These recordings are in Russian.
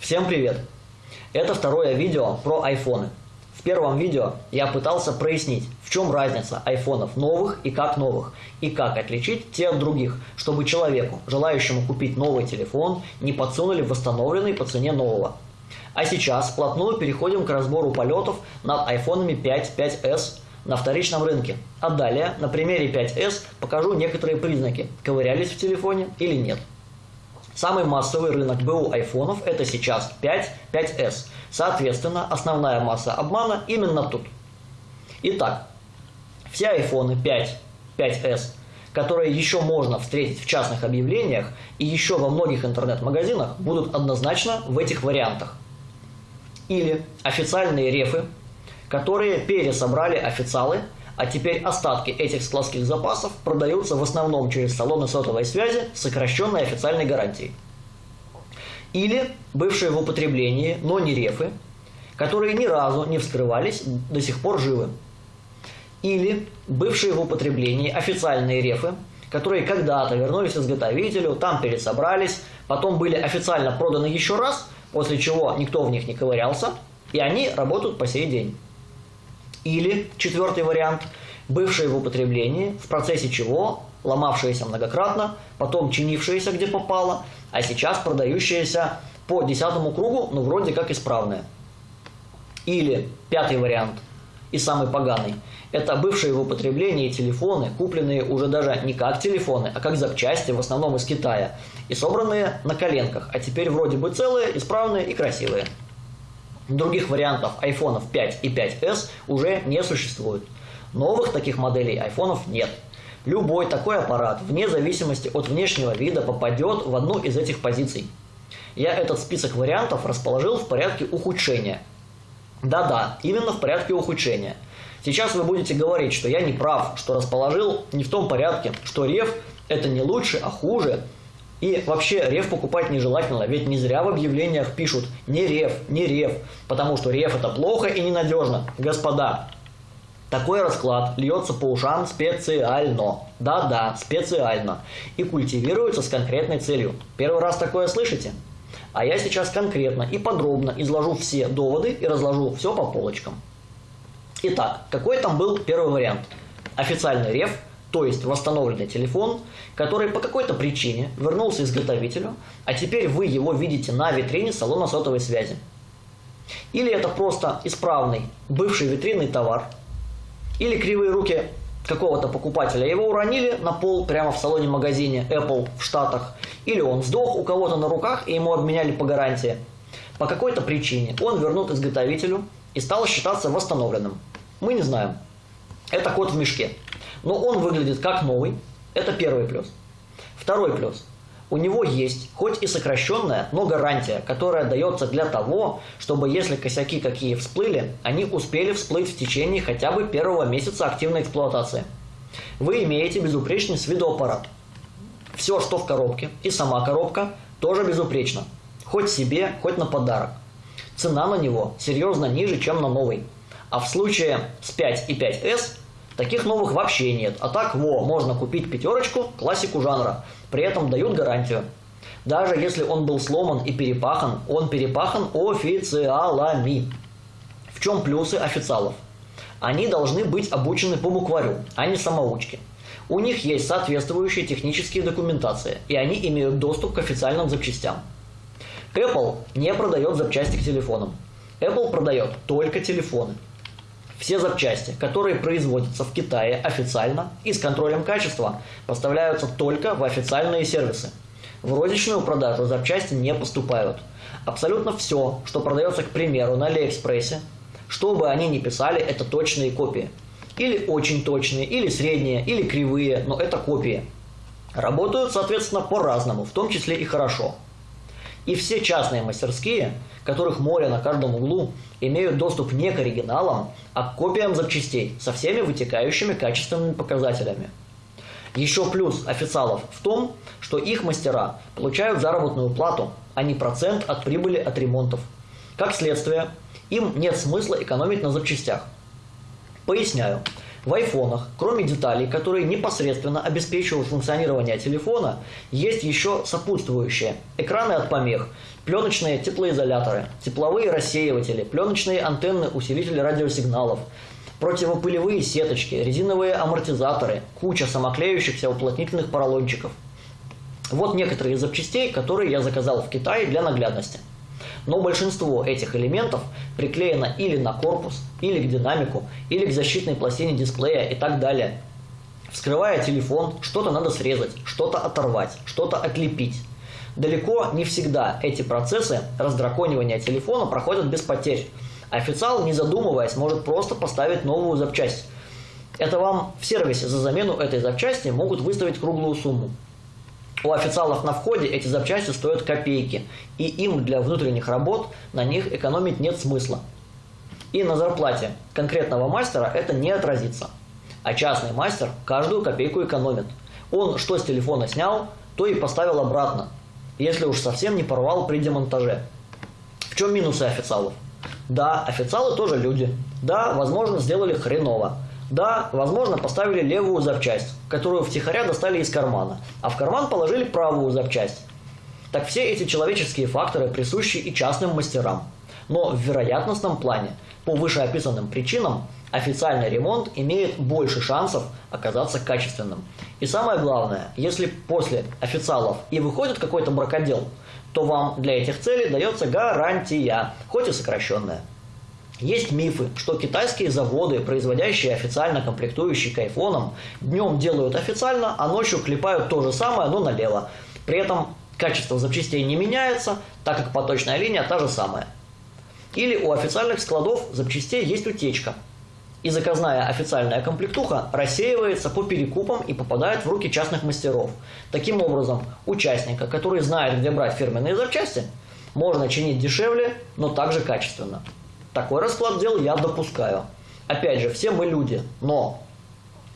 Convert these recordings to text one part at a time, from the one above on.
Всем привет! Это второе видео про айфоны. В первом видео я пытался прояснить, в чем разница айфонов новых и как новых, и как отличить те от других, чтобы человеку, желающему купить новый телефон, не подсунули восстановленный по цене нового. А сейчас вплотную переходим к разбору полетов над айфонами 5, 5s на вторичном рынке. А далее на примере 5s покажу некоторые признаки, ковырялись в телефоне или нет. Самый массовый рынок БУ айфонов это сейчас 5, 5s. Соответственно, основная масса обмана именно тут. Итак, все айфоны 5, 5s, которые еще можно встретить в частных объявлениях и еще во многих интернет-магазинах, будут однозначно в этих вариантах. Или официальные рефы, которые пересобрали официалы – а теперь остатки этих складских запасов продаются в основном через салоны сотовой связи с сокращенной официальной гарантией. Или бывшие в употреблении, но не рефы, которые ни разу не вскрывались, до сих пор живы. Или бывшие в употреблении официальные рефы, которые когда-то вернулись изготовителю, там пересобрались, потом были официально проданы еще раз, после чего никто в них не ковырялся, и они работают по сей день. Или, четвертый вариант, бывшие в употреблении, в процессе чего ломавшиеся многократно, потом чинившиеся где попало, а сейчас продающиеся по десятому кругу, ну вроде как исправные. Или пятый вариант, и самый поганый, это бывшие в употреблении телефоны, купленные уже даже не как телефоны, а как запчасти, в основном из Китая, и собранные на коленках, а теперь вроде бы целые, исправные и красивые. Других вариантов iPhone 5 и 5s уже не существует. Новых таких моделей айфонов нет. Любой такой аппарат, вне зависимости от внешнего вида, попадет в одну из этих позиций. Я этот список вариантов расположил в порядке ухудшения. Да-да, именно в порядке ухудшения. Сейчас вы будете говорить, что я не прав, что расположил не в том порядке, что рев это не лучше, а хуже, и вообще рев покупать нежелательно, ведь не зря в объявлениях пишут «не рев, не рев», потому что рев это плохо и ненадежно. Господа, такой расклад льется по ушам специально. Да-да, специально. И культивируется с конкретной целью. Первый раз такое слышите? А я сейчас конкретно и подробно изложу все доводы и разложу все по полочкам. Итак, какой там был первый вариант? Официальный рев – то есть восстановленный телефон, который по какой-то причине вернулся изготовителю, а теперь вы его видите на витрине салона сотовой связи. Или это просто исправный бывший витринный товар, или кривые руки какого-то покупателя его уронили на пол прямо в салоне-магазине Apple в Штатах, или он сдох у кого-то на руках и ему обменяли по гарантии. По какой-то причине он вернут изготовителю и стал считаться восстановленным. Мы не знаем. Это кот в мешке но он выглядит как новый. Это первый плюс. Второй плюс. У него есть, хоть и сокращенная, но гарантия, которая дается для того, чтобы если косяки какие всплыли, они успели всплыть в течение хотя бы первого месяца активной эксплуатации. Вы имеете безупречный с виду аппарат. Все, что в коробке, и сама коробка, тоже безупречно. Хоть себе, хоть на подарок. Цена на него серьезно ниже, чем на новый. А в случае с 5 и 5S Таких новых вообще нет. А так, во, можно купить пятерочку, классику жанра. При этом дают гарантию. Даже если он был сломан и перепахан, он перепахан официалами. В чем плюсы официалов? Они должны быть обучены по букварю, а не самоучки. У них есть соответствующие технические документации, и они имеют доступ к официальным запчастям. Apple не продает запчасти к телефонам. Apple продает только телефоны. Все запчасти, которые производятся в Китае официально и с контролем качества, поставляются только в официальные сервисы. В розничную продажу запчасти не поступают. Абсолютно все, что продается, к примеру, на Алиэкспрессе, что бы они ни писали, это точные копии. Или очень точные, или средние, или кривые, но это копии. Работают, соответственно, по-разному, в том числе и хорошо. И все частные мастерские, которых море на каждом углу, имеют доступ не к оригиналам, а к копиям запчастей со всеми вытекающими качественными показателями. Еще плюс официалов в том, что их мастера получают заработную плату, а не процент от прибыли от ремонтов. Как следствие, им нет смысла экономить на запчастях. Поясняю. В айфонах, кроме деталей, которые непосредственно обеспечивают функционирование телефона, есть еще сопутствующие – экраны от помех, пленочные теплоизоляторы, тепловые рассеиватели, пленочные антенны, усилители радиосигналов, противопылевые сеточки, резиновые амортизаторы, куча самоклеющихся уплотнительных поролончиков. Вот некоторые из запчастей, которые я заказал в Китае для наглядности. Но большинство этих элементов приклеено или на корпус, или к динамику, или к защитной пластине дисплея и так далее. Вскрывая телефон, что-то надо срезать, что-то оторвать, что-то отлепить. Далеко не всегда эти процессы раздраконивания телефона проходят без потерь. Официал, не задумываясь, может просто поставить новую запчасть. Это вам в сервисе за замену этой запчасти могут выставить круглую сумму. У официалов на входе эти запчасти стоят копейки, и им для внутренних работ на них экономить нет смысла. И на зарплате конкретного мастера это не отразится. А частный мастер каждую копейку экономит. Он что с телефона снял, то и поставил обратно, если уж совсем не порвал при демонтаже. В чем минусы официалов? Да, официалы тоже люди. Да, возможно, сделали хреново. Да, возможно, поставили левую запчасть, которую втихаря достали из кармана, а в карман положили правую запчасть. Так все эти человеческие факторы присущи и частным мастерам. Но в вероятностном плане, по вышеописанным причинам, официальный ремонт имеет больше шансов оказаться качественным. И самое главное, если после официалов и выходит какой-то бракодел, то вам для этих целей дается гарантия, хоть и сокращенная. Есть мифы, что китайские заводы, производящие официально комплектующие к айфонам, днем делают официально, а ночью клепают то же самое, но налево. При этом качество запчастей не меняется, так как поточная линия та же самая. Или у официальных складов запчастей есть утечка. И заказная официальная комплектуха рассеивается по перекупам и попадает в руки частных мастеров. Таким образом, участника, который знает, где брать фирменные запчасти, можно чинить дешевле, но также качественно. Такой расклад дел я допускаю. Опять же, все мы люди, но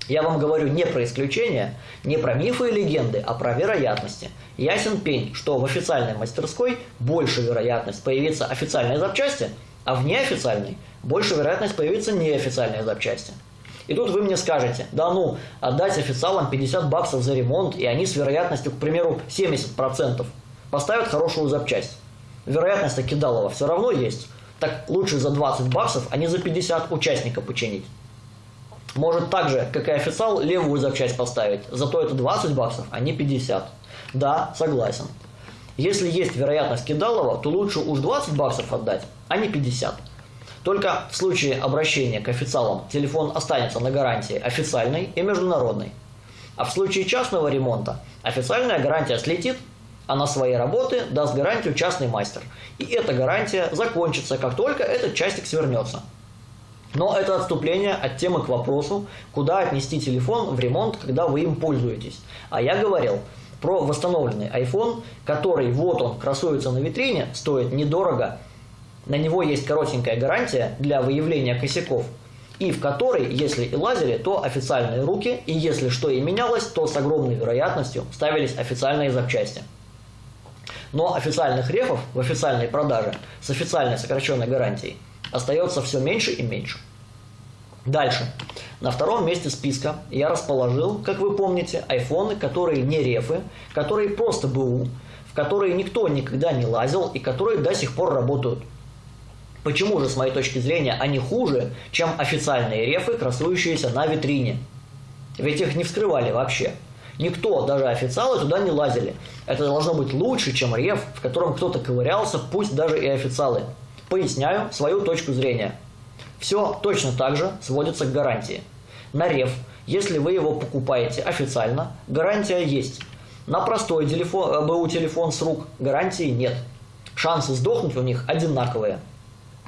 я вам говорю не про исключения, не про мифы и легенды, а про вероятности. Ясен пень, что в официальной мастерской больше вероятность появиться официальной запчасти, а в неофициальной больше вероятность появиться неофициальной запчасти. И тут вы мне скажете, да ну, отдать официалам 50 баксов за ремонт, и они с вероятностью, к примеру, 70% поставят хорошую запчасть. Вероятность Кидалова все равно есть так лучше за 20 баксов, а не за 50 участника починить. Может так же, как и официал, левую запчасть поставить, зато это 20 баксов, а не 50. Да, согласен. Если есть вероятность кидалова, то лучше уж 20 баксов отдать, а не 50. Только в случае обращения к официалам телефон останется на гарантии официальной и международной. А в случае частного ремонта официальная гарантия слетит, а на свои работы даст гарантию частный мастер. И эта гарантия закончится, как только этот частик свернется. Но это отступление от темы к вопросу, куда отнести телефон в ремонт, когда вы им пользуетесь. А я говорил про восстановленный iPhone, который вот он красуется на витрине, стоит недорого, на него есть коротенькая гарантия для выявления косяков, и в которой, если и лазили, то официальные руки, и если что и менялось, то с огромной вероятностью ставились официальные запчасти. Но официальных рефов в официальной продаже с официальной сокращенной гарантией остается все меньше и меньше. Дальше. На втором месте списка я расположил, как вы помните, айфоны, которые не рефы, которые просто БУ, в которые никто никогда не лазил и которые до сих пор работают. Почему же, с моей точки зрения, они хуже, чем официальные рефы, красующиеся на витрине? Ведь их не вскрывали вообще. Никто, даже официалы, туда не лазили. Это должно быть лучше, чем реф, в котором кто-то ковырялся, пусть даже и официалы. Поясняю свою точку зрения. Все точно так же сводится к гарантии. На реф, если вы его покупаете официально, гарантия есть. На простой телефон, БУ телефон с рук гарантии нет. Шансы сдохнуть у них одинаковые.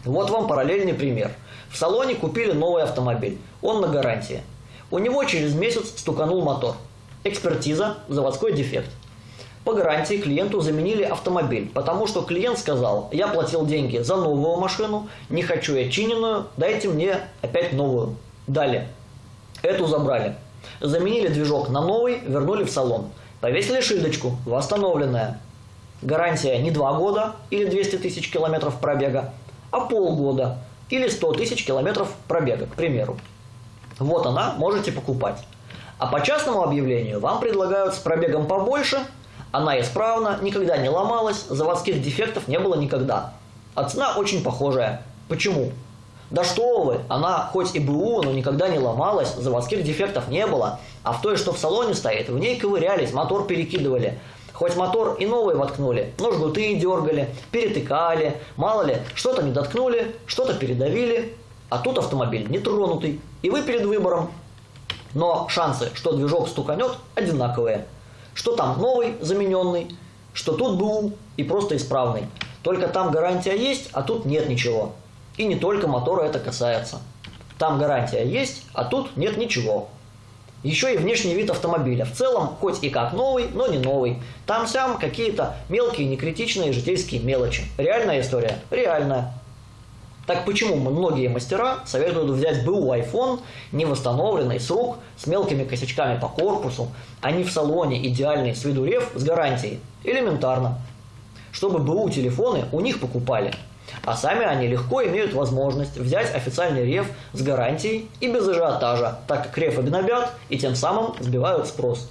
Вот вам параллельный пример. В салоне купили новый автомобиль. Он на гарантии. У него через месяц стуканул мотор. Экспертиза, заводской дефект. По гарантии клиенту заменили автомобиль, потому что клиент сказал, я платил деньги за новую машину, не хочу я чиненную, дайте мне опять новую. Далее. Эту забрали. Заменили движок на новый, вернули в салон. Повесили шильдочку, восстановленная. Гарантия не 2 года или 200 тысяч километров пробега, а полгода или 100 тысяч километров пробега, к примеру. Вот она, можете покупать. А по частному объявлению вам предлагают с пробегом побольше, Она исправна, никогда не ломалась, заводских дефектов не было никогда. А цена очень похожая. Почему? Да что вы, она хоть и БУ, но никогда не ломалась, заводских дефектов не было. А в той, что в салоне стоит, в ней ковырялись, мотор перекидывали. Хоть мотор и новый воткнули, но жгуты дергали, перетыкали, мало ли, что-то не доткнули, что-то передавили, а тут автомобиль нетронутый, и вы перед выбором. Но шансы, что движок стуканет, одинаковые. Что там новый, замененный, что тут БУ и просто исправный. Только там гарантия есть, а тут нет ничего. И не только мотора это касается. Там гарантия есть, а тут нет ничего. Еще и внешний вид автомобиля. В целом, хоть и как новый, но не новый. Там-сям какие-то мелкие, некритичные житейские мелочи. Реальная история? Реальная. Так почему многие мастера советуют взять БУ iPhone, не восстановленный, с рук, с мелкими косячками по корпусу, а не в салоне идеальный с виду рев с гарантией? Элементарно. Чтобы БУ телефоны у них покупали – а сами они легко имеют возможность взять официальный реф с гарантией и без ажиотажа, так как рефы гнобят и тем самым сбивают спрос.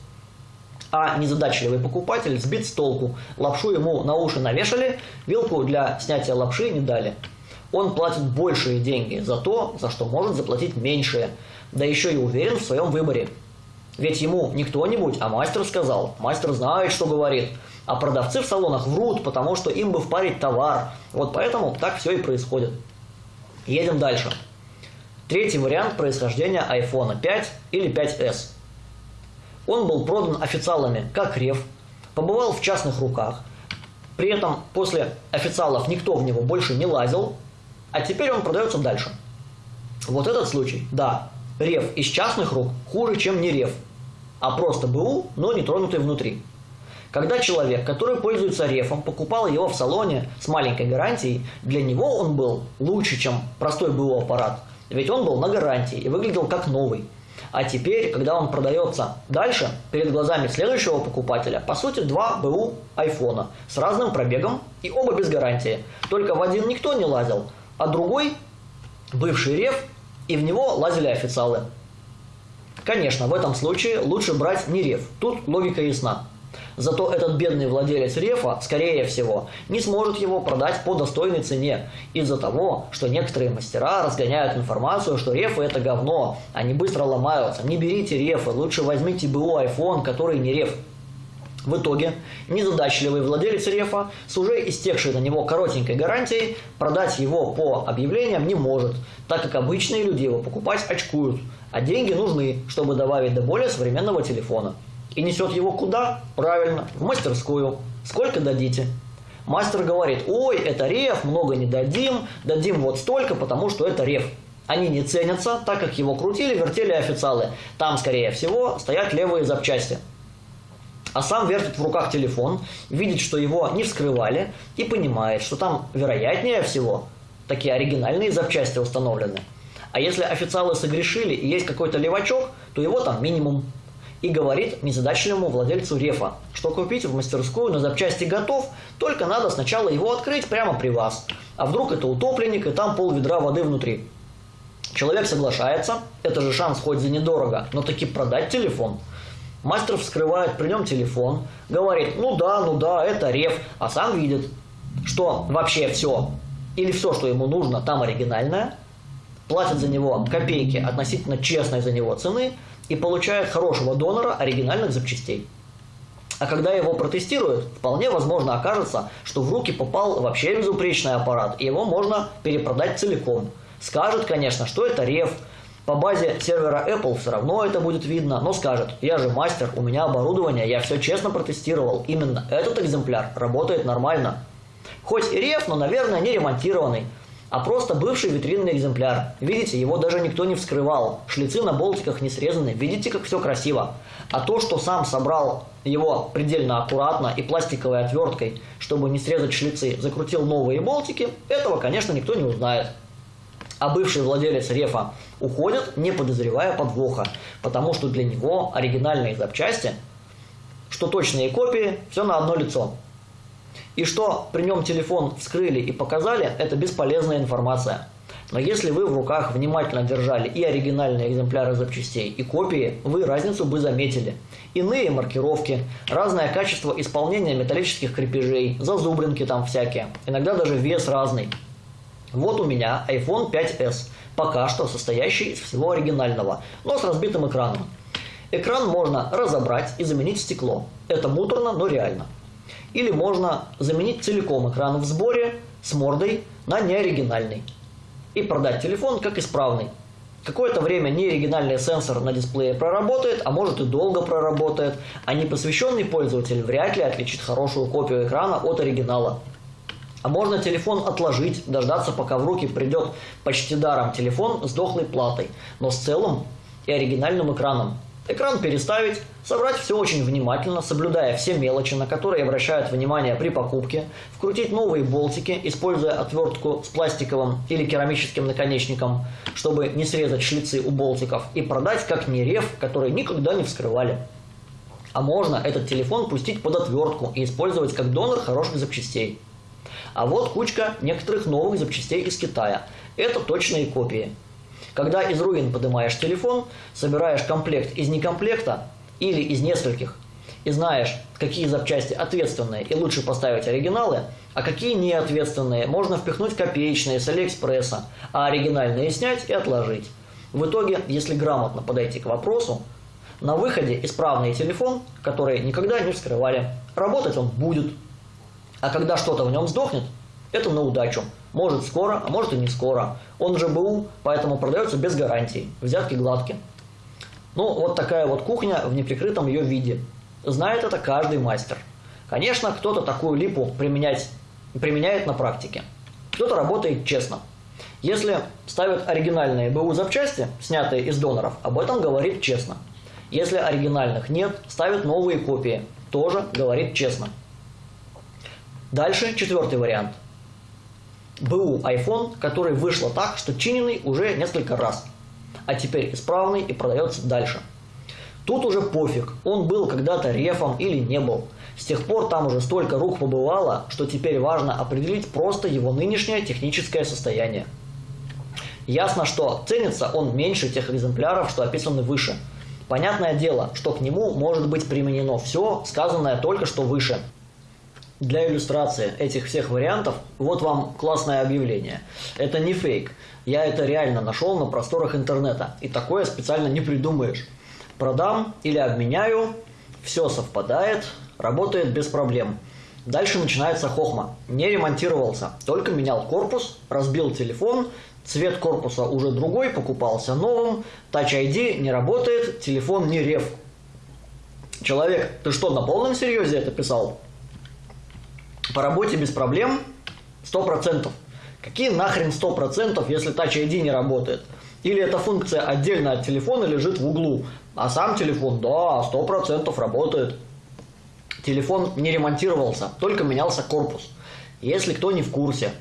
А незадачливый покупатель сбит с толку, лапшу ему на уши навешали, вилку для снятия лапши не дали. Он платит большие деньги за то, за что может заплатить меньшие, да еще и уверен в своем выборе. Ведь ему не кто-нибудь, а мастер сказал. Мастер знает, что говорит. А продавцы в салонах врут, потому что им бы впарить товар. Вот поэтому так все и происходит. Едем дальше. Третий вариант происхождения iPhone 5 или 5s. Он был продан официалами как рев, побывал в частных руках. При этом после официалов никто в него больше не лазил, а теперь он продается дальше. Вот этот случай, да, рев из частных рук хуже, чем не рев, а просто БУ, но не тронутый внутри. Когда человек, который пользуется рефом, покупал его в салоне с маленькой гарантией, для него он был лучше, чем простой БУ аппарат. Ведь он был на гарантии и выглядел как новый. А теперь, когда он продается дальше, перед глазами следующего покупателя, по сути, два БУ айфона с разным пробегом и оба без гарантии. Только в один никто не лазил, а другой, бывший реф, и в него лазили официалы. Конечно, в этом случае лучше брать не реф, тут логика ясна. Зато этот бедный владелец рефа, скорее всего, не сможет его продать по достойной цене из-за того, что некоторые мастера разгоняют информацию, что рефы это говно, они быстро ломаются. Не берите рефы, лучше возьмите БУ iPhone, который не реф. В итоге незадачливый владелец рефа с уже истекшей на него коротенькой гарантией продать его по объявлениям не может, так как обычные люди его покупать очкуют, а деньги нужны, чтобы добавить до более современного телефона. И несет его куда? Правильно, в мастерскую. Сколько дадите? Мастер говорит, ой, это реф, много не дадим, дадим вот столько, потому что это реф. Они не ценятся, так как его крутили, вертели официалы. Там, скорее всего, стоят левые запчасти. А сам вертит в руках телефон, видит, что его не вскрывали, и понимает, что там, вероятнее всего, такие оригинальные запчасти установлены. А если официалы согрешили и есть какой-то левачок, то его там минимум и говорит незадачливому владельцу рефа, что купить в мастерскую на запчасти готов, только надо сначала его открыть прямо при вас. А вдруг это утопленник и там пол ведра воды внутри. Человек соглашается, это же шанс хоть за недорого, но таки продать телефон. Мастер вскрывает при нем телефон, говорит, ну да, ну да, это реф, а сам видит, что вообще все, или все, что ему нужно, там оригинальное, платит за него копейки относительно честной за него цены, и получает хорошего донора оригинальных запчастей. А когда его протестируют, вполне возможно окажется, что в руки попал вообще безупречный аппарат, и его можно перепродать целиком. Скажет, конечно, что это реф, по базе сервера Apple все равно это будет видно, но скажет, я же мастер, у меня оборудование, я все честно протестировал, именно этот экземпляр работает нормально. Хоть и реф, но, наверное, не ремонтированный а просто бывший витринный экземпляр. Видите, его даже никто не вскрывал. Шлицы на болтиках не срезаны. Видите, как все красиво. А то, что сам собрал его предельно аккуратно и пластиковой отверткой, чтобы не срезать шлицы, закрутил новые болтики, этого, конечно, никто не узнает. А бывший владелец рефа уходит, не подозревая подвоха, потому что для него оригинальные запчасти, что точные копии, все на одно лицо. И что при нем телефон вскрыли и показали, это бесполезная информация. Но если вы в руках внимательно держали и оригинальные экземпляры запчастей, и копии, вы разницу бы заметили. Иные маркировки, разное качество исполнения металлических крепежей, зазубринки там всякие, иногда даже вес разный. Вот у меня iPhone 5s, пока что состоящий из всего оригинального, но с разбитым экраном. Экран можно разобрать и заменить стекло. Это муторно, но реально. Или можно заменить целиком экран в сборе с мордой на неоригинальный и продать телефон как исправный. Какое-то время неоригинальный сенсор на дисплее проработает, а может и долго проработает, а непосвященный пользователь вряд ли отличит хорошую копию экрана от оригинала. А можно телефон отложить, дождаться, пока в руки придет почти даром телефон с дохлой платой, но с целым и оригинальным экраном. Экран переставить, собрать все очень внимательно, соблюдая все мелочи, на которые обращают внимание при покупке, вкрутить новые болтики, используя отвертку с пластиковым или керамическим наконечником, чтобы не срезать шлицы у болтиков, и продать как нерев, который никогда не вскрывали. А можно этот телефон пустить под отвертку и использовать как донор хороших запчастей. А вот кучка некоторых новых запчастей из Китая. Это точные копии. Когда из руин поднимаешь телефон, собираешь комплект из некомплекта или из нескольких, и знаешь, какие запчасти ответственные и лучше поставить оригиналы, а какие неответственные можно впихнуть копеечные с Алиэкспресса, а оригинальные снять и отложить. В итоге, если грамотно подойти к вопросу, на выходе исправный телефон, который никогда не вскрывали, работать он будет. А когда что-то в нем сдохнет, это на удачу. Может скоро, а может и не скоро. Он же БУ, поэтому продается без гарантий. Взятки гладкие. Ну, вот такая вот кухня в неприкрытом ее виде. Знает это каждый мастер. Конечно, кто-то такую липу применять, применяет на практике. Кто-то работает честно. Если ставят оригинальные БУ запчасти, снятые из доноров, об этом говорит честно. Если оригинальных нет, ставят новые копии, тоже говорит честно. Дальше четвертый вариант – БУ iPhone, который вышло так, что чиненный уже несколько раз, а теперь исправный и продается дальше. Тут уже пофиг, он был когда-то рефом или не был. С тех пор там уже столько рук побывало, что теперь важно определить просто его нынешнее техническое состояние. Ясно, что ценится он меньше тех экземпляров, что описаны выше. Понятное дело, что к нему может быть применено все, сказанное только что выше – для иллюстрации этих всех вариантов, вот вам классное объявление. Это не фейк. Я это реально нашел на просторах интернета. И такое специально не придумаешь. Продам или обменяю, все совпадает, работает без проблем. Дальше начинается хохма. Не ремонтировался, только менял корпус, разбил телефон, цвет корпуса уже другой, покупался новым, Touch ID не работает, телефон не рев. Человек, ты что, на полном серьезе это писал? По работе без проблем 100%. Какие нахрен 100%, если Touch ID не работает? Или эта функция отдельно от телефона лежит в углу, а сам телефон, да, 100% работает. Телефон не ремонтировался, только менялся корпус. Если кто не в курсе,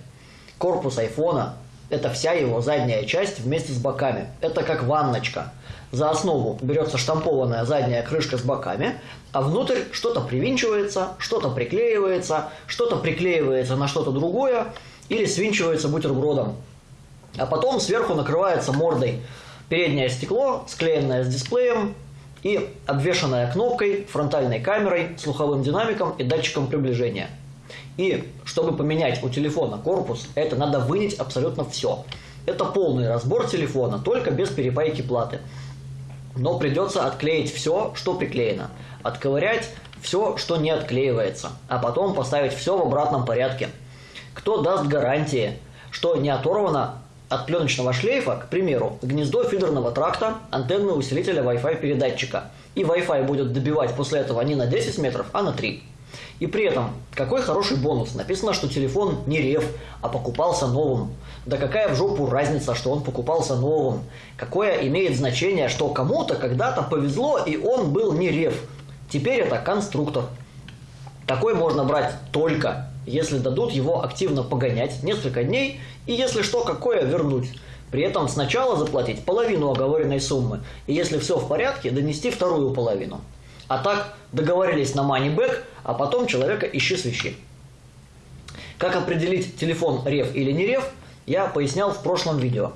корпус айфона – это вся его задняя часть вместе с боками. Это как ванночка – за основу берется штампованная задняя крышка с боками, а внутрь что-то привинчивается, что-то приклеивается, что-то приклеивается на что-то другое или свинчивается бутербродом. А потом сверху накрывается мордой переднее стекло, склеенное с дисплеем и обвешанное кнопкой, фронтальной камерой, слуховым динамиком и датчиком приближения. И чтобы поменять у телефона корпус, это надо вынять абсолютно все. Это полный разбор телефона, только без перепайки платы но придется отклеить все, что приклеено, отковырять все, что не отклеивается, а потом поставить все в обратном порядке. Кто даст гарантии, что не оторвано от пленочного шлейфа, к примеру, гнездо фидерного тракта, антенны усилителя Wi-Fi передатчика, и Wi-Fi будет добивать после этого не на 10 метров, а на 3. И при этом, какой хороший бонус. Написано, что телефон не рев, а покупался новым. Да какая в жопу разница, что он покупался новым? Какое имеет значение, что кому-то когда-то повезло, и он был не рев. Теперь это конструктор. Такой можно брать только, если дадут его активно погонять несколько дней, и если что, какое вернуть. При этом сначала заплатить половину оговоренной суммы, и если все в порядке, донести вторую половину. А так договорились на back, а потом человека ищи свищи. Как определить телефон рев или не рев? Я пояснял в прошлом видео.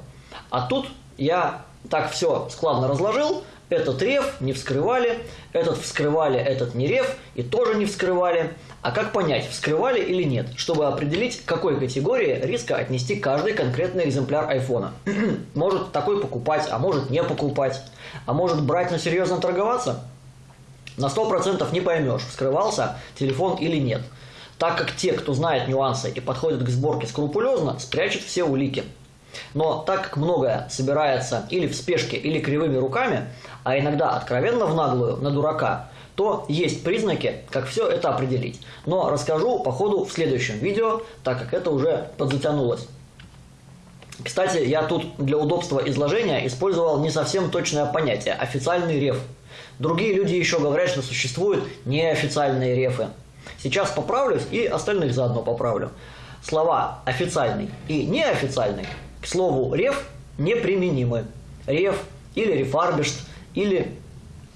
А тут я так все складно разложил, этот рев не вскрывали, этот вскрывали, этот не рев и тоже не вскрывали. А как понять, вскрывали или нет, чтобы определить, к какой категории риска отнести каждый конкретный экземпляр айфона? может такой покупать, а может не покупать. А может брать, но серьезно торговаться? На 100% не поймешь, вскрывался телефон или нет. Так как те, кто знает нюансы и подходит к сборке скрупулезно, спрячут все улики. Но так как многое собирается или в спешке, или кривыми руками, а иногда откровенно в наглую, на дурака, то есть признаки, как все это определить. Но расскажу по ходу в следующем видео, так как это уже подзатянулось. Кстати, я тут для удобства изложения использовал не совсем точное понятие – официальный реф. Другие люди еще говорят, что существуют неофициальные рефы. Сейчас поправлюсь и остальных заодно поправлю. Слова «официальный» и «неофициальный» к слову «реф» неприменимы. Реф или рефарбишт или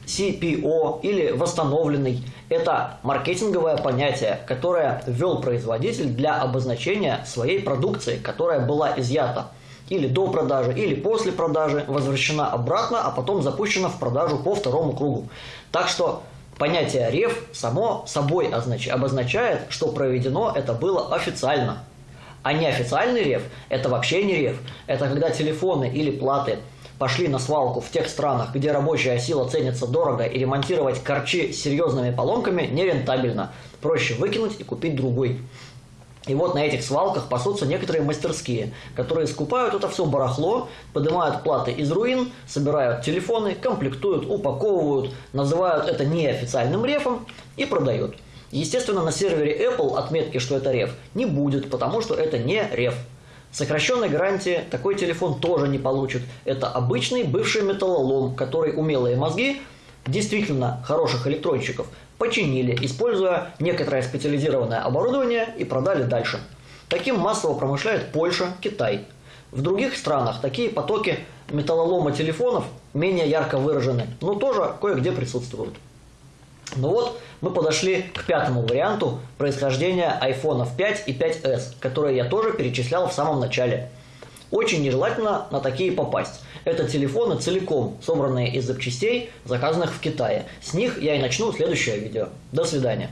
CPO или восстановленный – это маркетинговое понятие, которое ввел производитель для обозначения своей продукции, которая была изъята или до продажи, или после продажи, возвращена обратно, а потом запущена в продажу по второму кругу. Так что понятие реф само собой обозначает, что проведено это было официально. А неофициальный реф – это вообще не реф. Это когда телефоны или платы пошли на свалку в тех странах, где рабочая сила ценится дорого и ремонтировать корчи с серьезными поломками нерентабельно. Проще выкинуть и купить другой. И вот на этих свалках пасутся некоторые мастерские, которые скупают это все барахло, поднимают платы из руин, собирают телефоны, комплектуют, упаковывают, называют это неофициальным рефом и продают. Естественно, на сервере Apple отметки, что это реф, не будет, потому что это не реф. Сокращенной гарантии такой телефон тоже не получит. Это обычный бывший металлолом, который умелые мозги, действительно хороших электронщиков, починили, используя некоторое специализированное оборудование и продали дальше. Таким массово промышляет Польша, Китай. В других странах такие потоки металлолома телефонов менее ярко выражены, но тоже кое-где присутствуют. Ну вот, мы подошли к пятому варианту происхождения iPhone 5 и 5s, которые я тоже перечислял в самом начале. Очень нежелательно на такие попасть. Это телефоны целиком, собранные из запчастей, заказанных в Китае. С них я и начну следующее видео. До свидания.